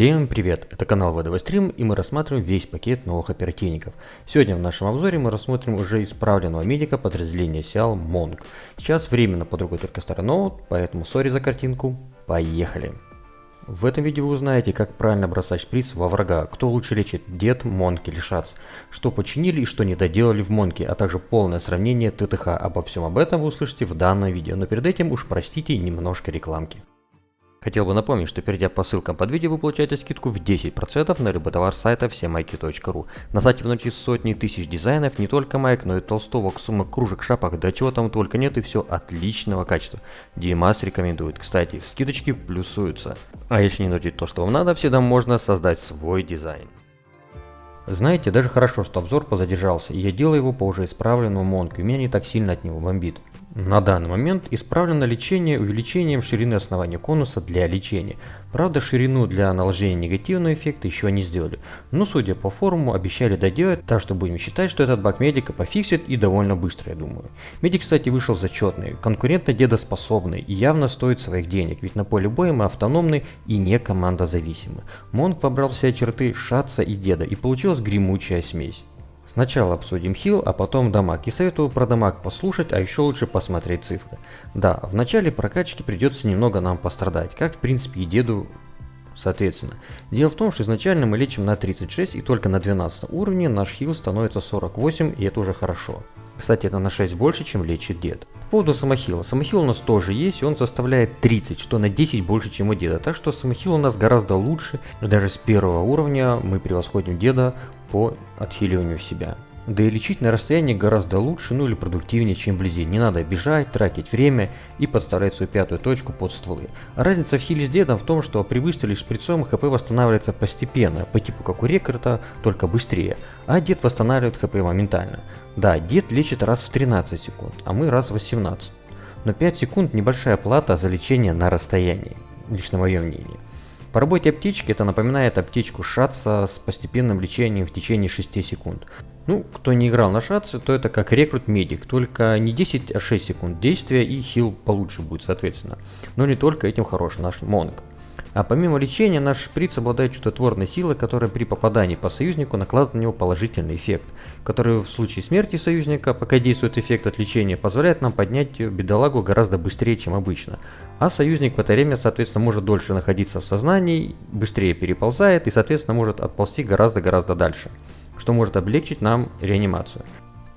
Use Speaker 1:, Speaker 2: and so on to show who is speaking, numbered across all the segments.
Speaker 1: Всем привет! Это канал ВДВ Стрим и мы рассматриваем весь пакет новых оперативников. Сегодня в нашем обзоре мы рассмотрим уже исправленного медика подразделения Сиал Монг. Сейчас временно под рукой только старый ноут, поэтому сори за картинку. Поехали! В этом видео вы узнаете, как правильно бросать шприц во врага, кто лучше лечит, дед, монк или шац, что починили и что не доделали в монке, а также полное сравнение ТТХ. Обо всем об этом вы услышите в данном видео, но перед этим уж простите немножко рекламки. Хотел бы напомнить, что перейдя по ссылкам под видео, вы получаете скидку в 10% на любой товар с сайта всемайки.ру. На сайте внутри сотни тысяч дизайнов, не только майк, но и толстовок, сумок, кружек, шапок, да чего там только нет и все отличного качества. Димас рекомендует. Кстати, скидочки плюсуются. А если не найти то, что вам надо, всегда можно создать свой дизайн. Знаете, даже хорошо, что обзор позадержался, и я делаю его по уже исправленному монку, и меня не так сильно от него бомбит. На данный момент исправлено лечение увеличением ширины основания конуса для лечения. Правда, ширину для наложения негативного эффекта еще не сделали, но судя по форуму обещали доделать, так что будем считать, что этот баг медика пофиксит и довольно быстро, я думаю. Медик, кстати, вышел зачетный, конкурентно дедоспособный и явно стоит своих денег, ведь на поле боя мы автономны и не командозависимы. Монк вобрал все черты Шатца и Деда и получилась гремучая смесь. Сначала обсудим хил, а потом дамаг. И советую про дамаг послушать, а еще лучше посмотреть цифры. Да, в начале прокачки придется немного нам пострадать, как в принципе и деду соответственно. Дело в том, что изначально мы лечим на 36 и только на 12 уровне наш хил становится 48 и это уже хорошо. Кстати, это на 6 больше, чем лечит дед. По поводу самохила. Самохил у нас тоже есть, и он составляет 30, что на 10 больше, чем у деда. Так что самохил у нас гораздо лучше. Даже с первого уровня мы превосходим деда по отхиливанию себя. Да и лечить на расстоянии гораздо лучше, ну или продуктивнее, чем вблизи. Не надо бежать, тратить время и подставлять свою пятую точку под стволы. Разница в хиле с дедом в том, что при выстреле шприцом хп восстанавливается постепенно, по типу как у рекорда, только быстрее. А дед восстанавливает хп моментально. Да, дед лечит раз в 13 секунд, а мы раз в 18. Но 5 секунд небольшая плата за лечение на расстоянии, лично мое мнение. По работе аптечки это напоминает аптечку шатса с постепенным лечением в течение 6 секунд. Ну, кто не играл на шатсе, то это как рекрут медик, только не 10, а 6 секунд действия и хил получше будет соответственно. Но не только этим хорош наш монг. А помимо лечения, наш шприц обладает чудотворной силой, которая при попадании по союзнику накладывает на него положительный эффект, который в случае смерти союзника, пока действует эффект от лечения, позволяет нам поднять бедолагу гораздо быстрее, чем обычно. А союзник в это время, соответственно, может дольше находиться в сознании, быстрее переползает и, соответственно, может отползти гораздо-гораздо дальше, что может облегчить нам реанимацию.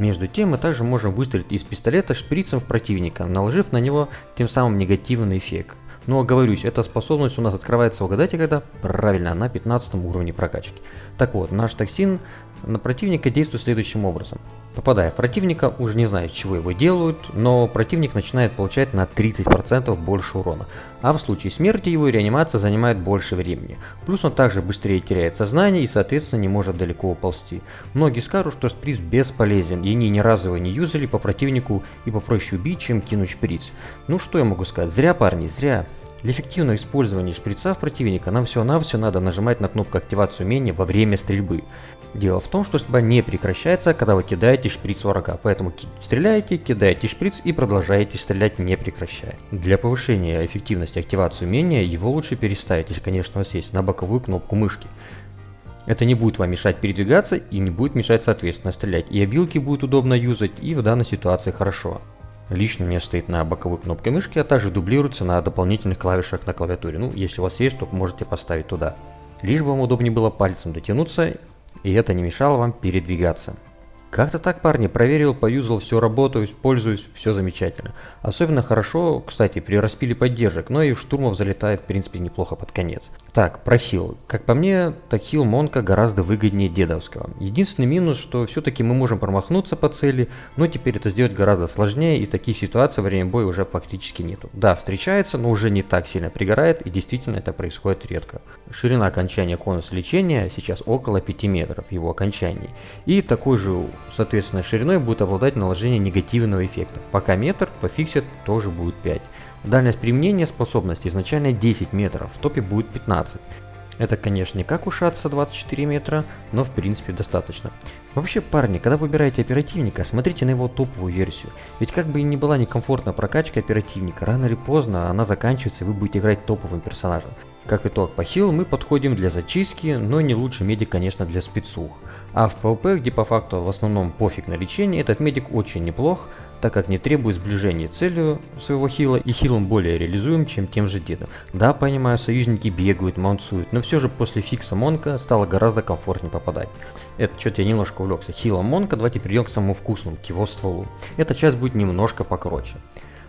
Speaker 1: Между тем мы также можем выстрелить из пистолета шприцем в противника, наложив на него тем самым негативный эффект. Но оговорюсь, эта способность у нас открывается, угадайте когда? Правильно, на 15 уровне прокачки. Так вот, наш токсин на противника действует следующим образом. Попадая в противника, уже не знаю, чего его делают, но противник начинает получать на 30% больше урона. А в случае смерти его реанимация занимает больше времени. Плюс он также быстрее теряет сознание и соответственно не может далеко уползти. Многие скажут, что шприц бесполезен и они ни разу его не юзали по противнику и попроще убить, чем кинуть шприц. Ну что я могу сказать, зря парни, зря. Для эффективного использования шприца в противника нам всего-навсего надо нажимать на кнопку активации умения во время стрельбы. Дело в том, что стрельба не прекращается, когда вы кидаете шприц врага, поэтому стреляете, кидаете шприц и продолжаете стрелять не прекращая. Для повышения эффективности активации умения его лучше переставить, если конечно у вас есть, на боковую кнопку мышки. Это не будет вам мешать передвигаться и не будет мешать соответственно стрелять, и обилки будет удобно юзать и в данной ситуации хорошо. Лично у стоит на боковой кнопке мышки, а также дублируется на дополнительных клавишах на клавиатуре. Ну, если у вас есть, то можете поставить туда. Лишь бы вам удобнее было пальцем дотянуться, и это не мешало вам передвигаться. Как-то так, парни, проверил, поюзал, все работаю, пользуюсь, все замечательно. Особенно хорошо, кстати, при распиле поддержек, но и штурмов залетает, в принципе, неплохо под конец. Так, про хил. Как по мне, так хил Монка гораздо выгоднее дедовского. Единственный минус, что все-таки мы можем промахнуться по цели, но теперь это сделать гораздо сложнее, и таких ситуаций во время боя уже фактически нету. Да, встречается, но уже не так сильно пригорает, и действительно это происходит редко. Ширина окончания конуса лечения сейчас около 5 метров, его окончании. И такой же соответственно шириной будет обладать наложение негативного эффекта. Пока метр, пофиксит тоже будет 5. Дальность применения способности изначально 10 метров, в топе будет 15. Это, конечно, не как у Шатса 24 метра, но в принципе достаточно. Вообще, парни, когда выбираете оперативника, смотрите на его топовую версию. Ведь как бы и не была некомфортна прокачка оперативника, рано или поздно она заканчивается и вы будете играть топовым персонажем. Как итог, по хилу мы подходим для зачистки, но не лучше медик, конечно, для спецух. А в PvP, где по факту в основном пофиг на лечение, этот медик очень неплох, так как не требует сближения целью своего хила и хилом более реализуем, чем тем же дедом. Да, понимаю, союзники бегают, маунцуют, но все же после фикса Монка стало гораздо комфортнее попадать. Это что-то я немножко увлекся. Хилом Монка, давайте перейдем к самому вкусному, к его стволу. Эта часть будет немножко покороче.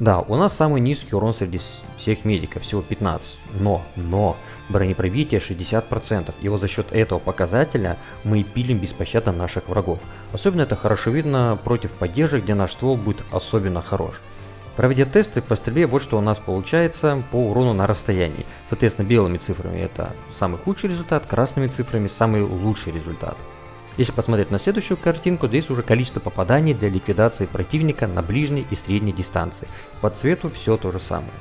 Speaker 1: Да, у нас самый низкий урон среди всех медиков, всего 15. Но, но, бронепробитие 60%. И вот за счет этого показателя мы пилим беспощадно наших врагов. Особенно это хорошо видно против поддержек, где наш ствол будет особенно хорош. Проведя тесты по стрельбе, вот что у нас получается по урону на расстоянии. Соответственно, белыми цифрами это самый худший результат, красными цифрами самый лучший результат. Если посмотреть на следующую картинку, здесь уже количество попаданий для ликвидации противника на ближней и средней дистанции. По цвету все то же самое.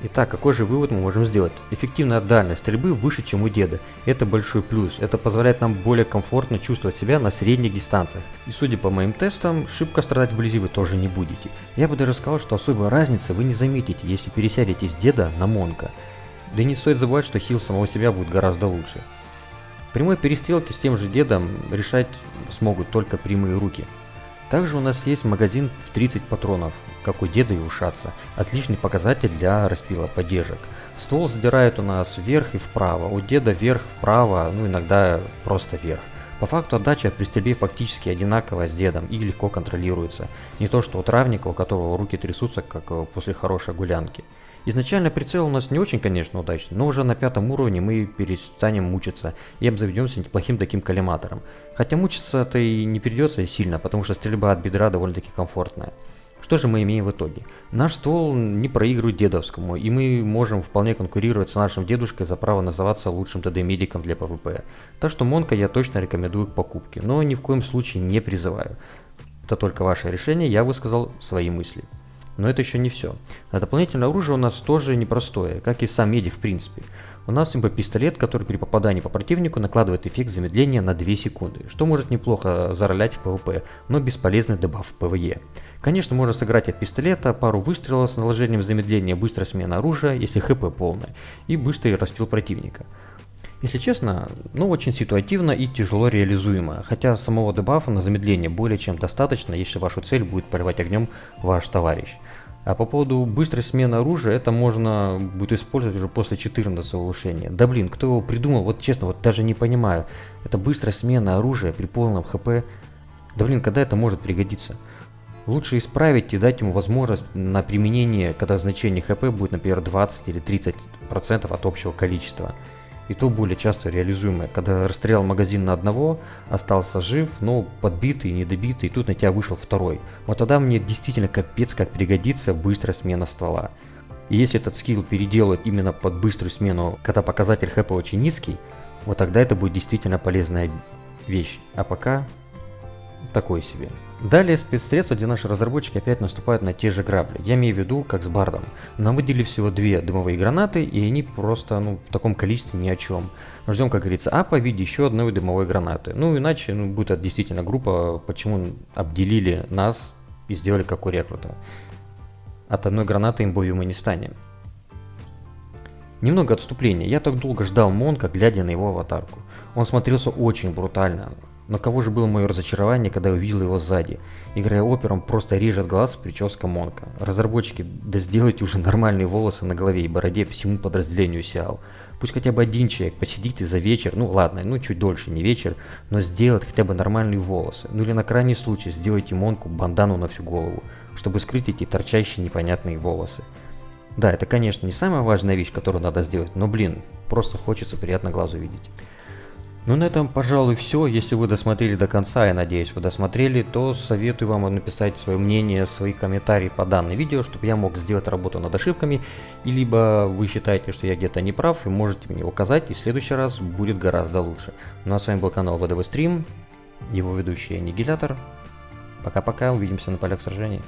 Speaker 1: Итак, какой же вывод мы можем сделать? Эффективная дальность стрельбы выше, чем у деда. Это большой плюс. Это позволяет нам более комфортно чувствовать себя на средних дистанциях. И судя по моим тестам, шибко страдать вблизи вы тоже не будете. Я бы даже сказал, что особой разницы вы не заметите, если пересядете с деда на Монка. Да и не стоит забывать, что хил самого себя будет гораздо лучше. Прямой перестрелки с тем же дедом решать смогут только прямые руки. Также у нас есть магазин в 30 патронов, как у деда и ушаться. Отличный показатель для распила поддержек. Ствол задирает у нас вверх и вправо, у деда вверх, вправо, ну иногда просто вверх. По факту отдача при стрельбе фактически одинаковая с дедом и легко контролируется. Не то что у травника, у которого руки трясутся, как э, после хорошей гулянки. Изначально прицел у нас не очень, конечно, удачный, но уже на пятом уровне мы перестанем мучиться и обзаведемся неплохим таким коллиматором. Хотя мучиться-то и не придется сильно, потому что стрельба от бедра довольно-таки комфортная. Что же мы имеем в итоге? Наш ствол не проигрывает дедовскому, и мы можем вполне конкурировать с нашим дедушкой за право называться лучшим ТД-медиком для PvP. Так что Монка я точно рекомендую к покупке, но ни в коем случае не призываю. Это только ваше решение, я высказал свои мысли. Но это еще не все. А дополнительное оружие у нас тоже непростое, как и сам медик в принципе. У нас имба-пистолет, который при попадании по противнику накладывает эффект замедления на 2 секунды, что может неплохо заролять в PvP, но бесполезный дебаф в PvE. Конечно, можно сыграть от пистолета, пару выстрелов с наложением замедления, быстрая смена оружия, если хп полная, и быстрый распил противника. Если честно, ну очень ситуативно и тяжело реализуемо, хотя самого дебафа на замедление более чем достаточно, если вашу цель будет поливать огнем ваш товарищ. А по поводу быстрой смены оружия, это можно будет использовать уже после 14 улучшения. Да блин, кто его придумал, вот честно, вот даже не понимаю. Это быстрая смена оружия при полном хп. Да блин, когда это может пригодиться? Лучше исправить и дать ему возможность на применение, когда значение хп будет, например, 20 или 30% от общего количества и то более часто реализуемое. Когда расстрелял магазин на одного, остался жив, но подбитый, недобитый, и тут на тебя вышел второй. Вот тогда мне действительно капец как пригодится быстрая смена ствола. И если этот скилл переделать именно под быструю смену, когда показатель хэпа очень низкий, вот тогда это будет действительно полезная вещь. А пока такой себе. Далее спецсредства, где наши разработчики опять наступают на те же грабли. Я имею в виду, как с Бардом. Нам выделили всего две дымовые гранаты, и они просто ну, в таком количестве ни о чем. Ждем, как говорится, апа в виде еще одной дымовой гранаты. Ну, иначе ну, будет это действительно группа, почему обделили нас и сделали как у рекрута. От одной гранаты имбовью мы не станем. Немного отступления. Я так долго ждал Монка, глядя на его аватарку. Он смотрелся очень брутально. Но кого же было мое разочарование, когда я увидел его сзади. Играя опером, просто режет глаз прическа Монка. Разработчики, да сделайте уже нормальные волосы на голове и бороде всему подразделению Сиал. Пусть хотя бы один человек посидит и за вечер, ну ладно, ну чуть дольше, не вечер, но сделать хотя бы нормальные волосы. Ну или на крайний случай сделайте Монку бандану на всю голову, чтобы скрыть эти торчащие непонятные волосы. Да, это конечно не самая важная вещь, которую надо сделать, но блин, просто хочется приятно глазу видеть. Ну на этом, пожалуй, все. Если вы досмотрели до конца, я надеюсь, вы досмотрели, то советую вам написать свое мнение, свои комментарии по данному видео, чтобы я мог сделать работу над ошибками. И либо вы считаете, что я где-то не прав, и можете мне указать, и в следующий раз будет гораздо лучше. Ну а с вами был канал ВДВ Стрим, его ведущий Аннигилятор. Пока-пока, увидимся на полях сражений.